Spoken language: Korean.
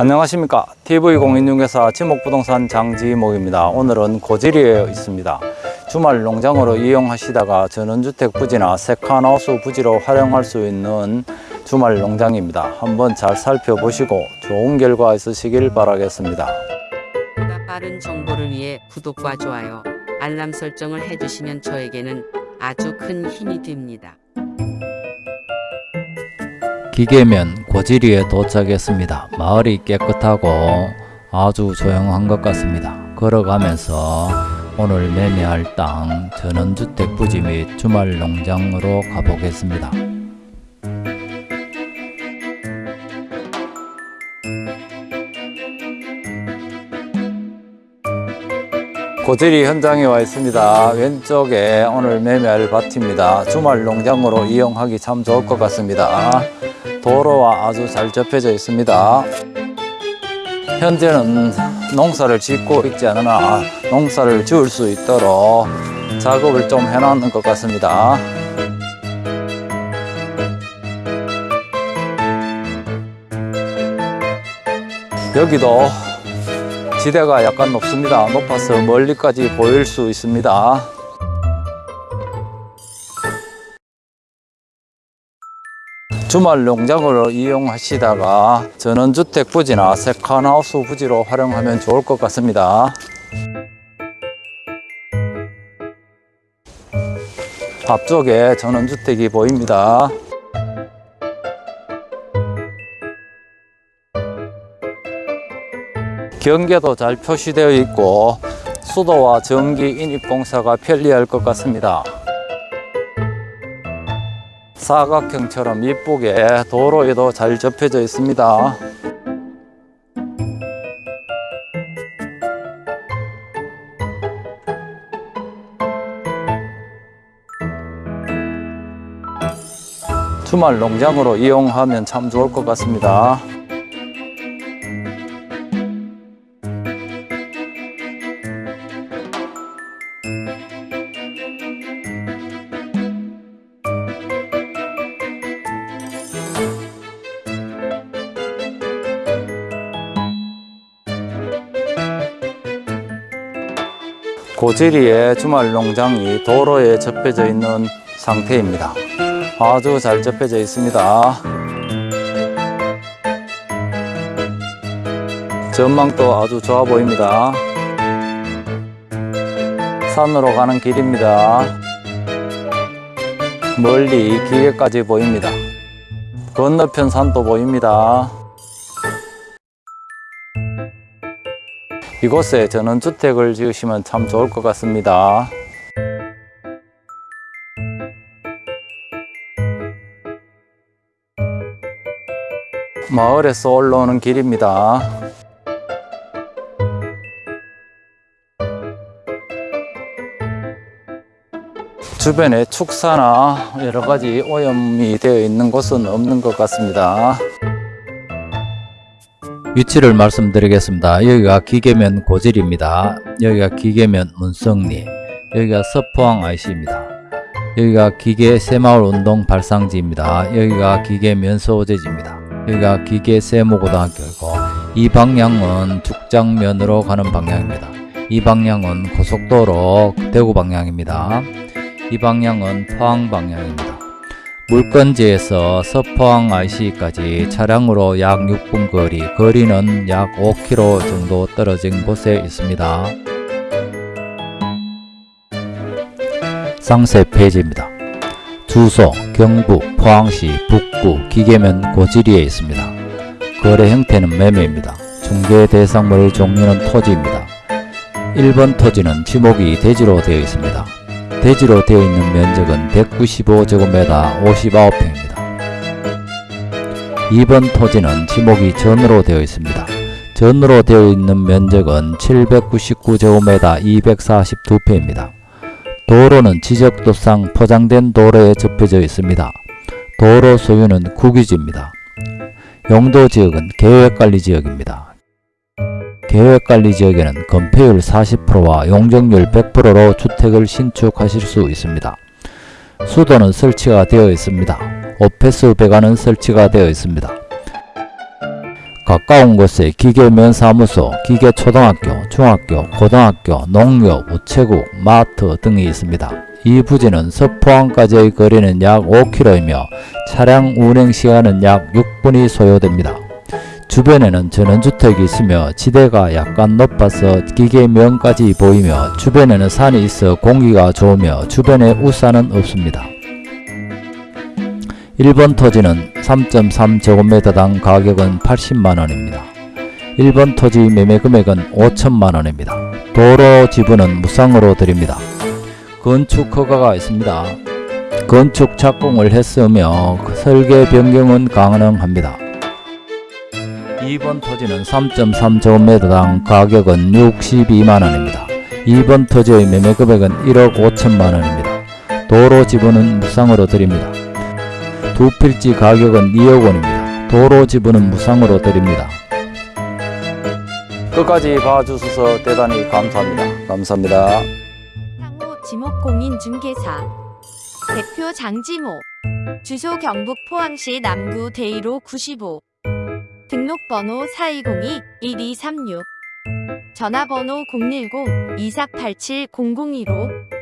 안녕하십니까. TV공인중개사 지목부동산 장지목입니다. 오늘은 고지리에 있습니다. 주말 농장으로 이용하시다가 전원주택 부지나 세컨하우스 부지로 활용할 수 있는 주말 농장입니다. 한번 잘 살펴보시고 좋은 결과 있으시길 바라겠습니다. 보다 빠른 정보를 위해 구독과 좋아요, 알람 설정을 해주시면 저에게는 아주 큰 힘이 됩니다. 기계면 고지리에 도착했습니다. 마을이 깨끗하고 아주 조용한 것 같습니다. 걸어가면서 오늘 매매할 땅 전원주택 부지 및 주말 농장으로 가보겠습니다 고지리 현장에 와 있습니다. 왼쪽에 오늘 매매할 밭입니다. 주말 농장으로 이용하기 참 좋을 것 같습니다. 도로와 아주 잘 접혀져 있습니다. 현재는 농사를 짓고 있지 않으나 농사를 지을 수 있도록 작업을 좀 해놓는 것 같습니다. 여기도 지대가 약간 높습니다. 높아서 멀리까지 보일 수 있습니다. 주말 농장으로 이용하시다가 전원주택 부지나 세컨하우스 부지로 활용하면 좋을 것 같습니다. 앞쪽에 전원주택이 보입니다. 경계도 잘 표시되어 있고 수도와 전기 인입 공사가 편리할 것 같습니다. 사각형처럼 이쁘게 도로에도 잘 접혀져 있습니다. 주말 농장으로 이용하면 참 좋을 것 같습니다. 고지리의 주말 농장이 도로에 접혀져 있는 상태입니다. 아주 잘 접혀져 있습니다. 전망도 아주 좋아 보입니다. 산으로 가는 길입니다. 멀리 기계까지 보입니다. 건너편 산도 보입니다. 이곳에 전원주택을 지으시면 참 좋을 것 같습니다. 마을에서 올라오는 길입니다. 주변에 축사나 여러 가지 오염이 되어 있는 곳은 없는 것 같습니다. 위치를 말씀드리겠습니다. 여기가 기계면 고질입니다. 여기가 기계면 문성리, 여기가 서포항 IC입니다. 여기가 기계 새마을 운동 발상지입니다. 여기가 기계 면소재지입니다. 여기가 기계 세모고등학교이고 이 방향은 죽장면으로 가는 방향입니다. 이 방향은 고속도로 대구 방향입니다. 이 방향은 포항 방향입니다. 물건지에서 서포항 IC까지 차량으로 약 6분 거리, 거리는 약 5km 정도 떨어진 곳에 있습니다. 상세 페이지입니다. 주소 경북 포항시 북구 기계면 고지리에 있습니다. 거래 형태는 매매입니다. 중개 대상물 종류는 토지입니다. 1번 토지는 지목이 대지로 되어 있습니다. 대지로 되어 있는 면적은 195제곱미터 59평입니다. 2번 토지는 지목이 전으로 되어 있습니다. 전으로 되어 있는 면적은 799제곱미터 242평입니다. 도로는 지적도상 포장된 도로에 접혀져 있습니다. 도로 소유는 국유지입니다. 용도지역은 계획관리지역입니다. 계획관리지역에는 건폐율 40%와 용적률 100%로 주택을 신축하실 수 있습니다. 수도는 설치가 되어 있습니다. 오페스 배관은 설치가 되어 있습니다. 가까운 곳에 기계면사무소, 기계초등학교, 중학교, 고등학교, 농협, 우체국, 마트 등이 있습니다. 이 부지는 서포항까지의 거리는 약 5km이며 차량 운행 시간은 약 6분이 소요됩니다. 주변에는 전원주택이 있으며 지대가 약간 높아서 기계면까지 보이며 주변에는 산이 있어 공기가 좋으며 주변에 우산은 없습니다. 1번 토지는 3.3제곱미터당 가격은 80만원입니다. 1번 토지 매매 금액은 5천만원입니다. 도로 지분은 무상으로 드립니다. 건축 허가가 있습니다. 건축 착공을 했으며 설계 변경은 가능합니다. 2번 토지는 3.3제곱미터당 가격은 62만원입니다. 2번 토지의 매매 금액은 1억 5천만원입니다. 도로 지분은 무상으로 드립니다. 두 필지 가격은 2억 원입니다. 도로 지분은 무상으로 드립니다. 끝까지 봐주셔서 대단히 감사합니다. 감사합니다. 상호 지목공인중개사 대표 장지모 주소 경북 포항시 남구 대이로 95 등록번호 4202-1236 전화번호 010-2487-0015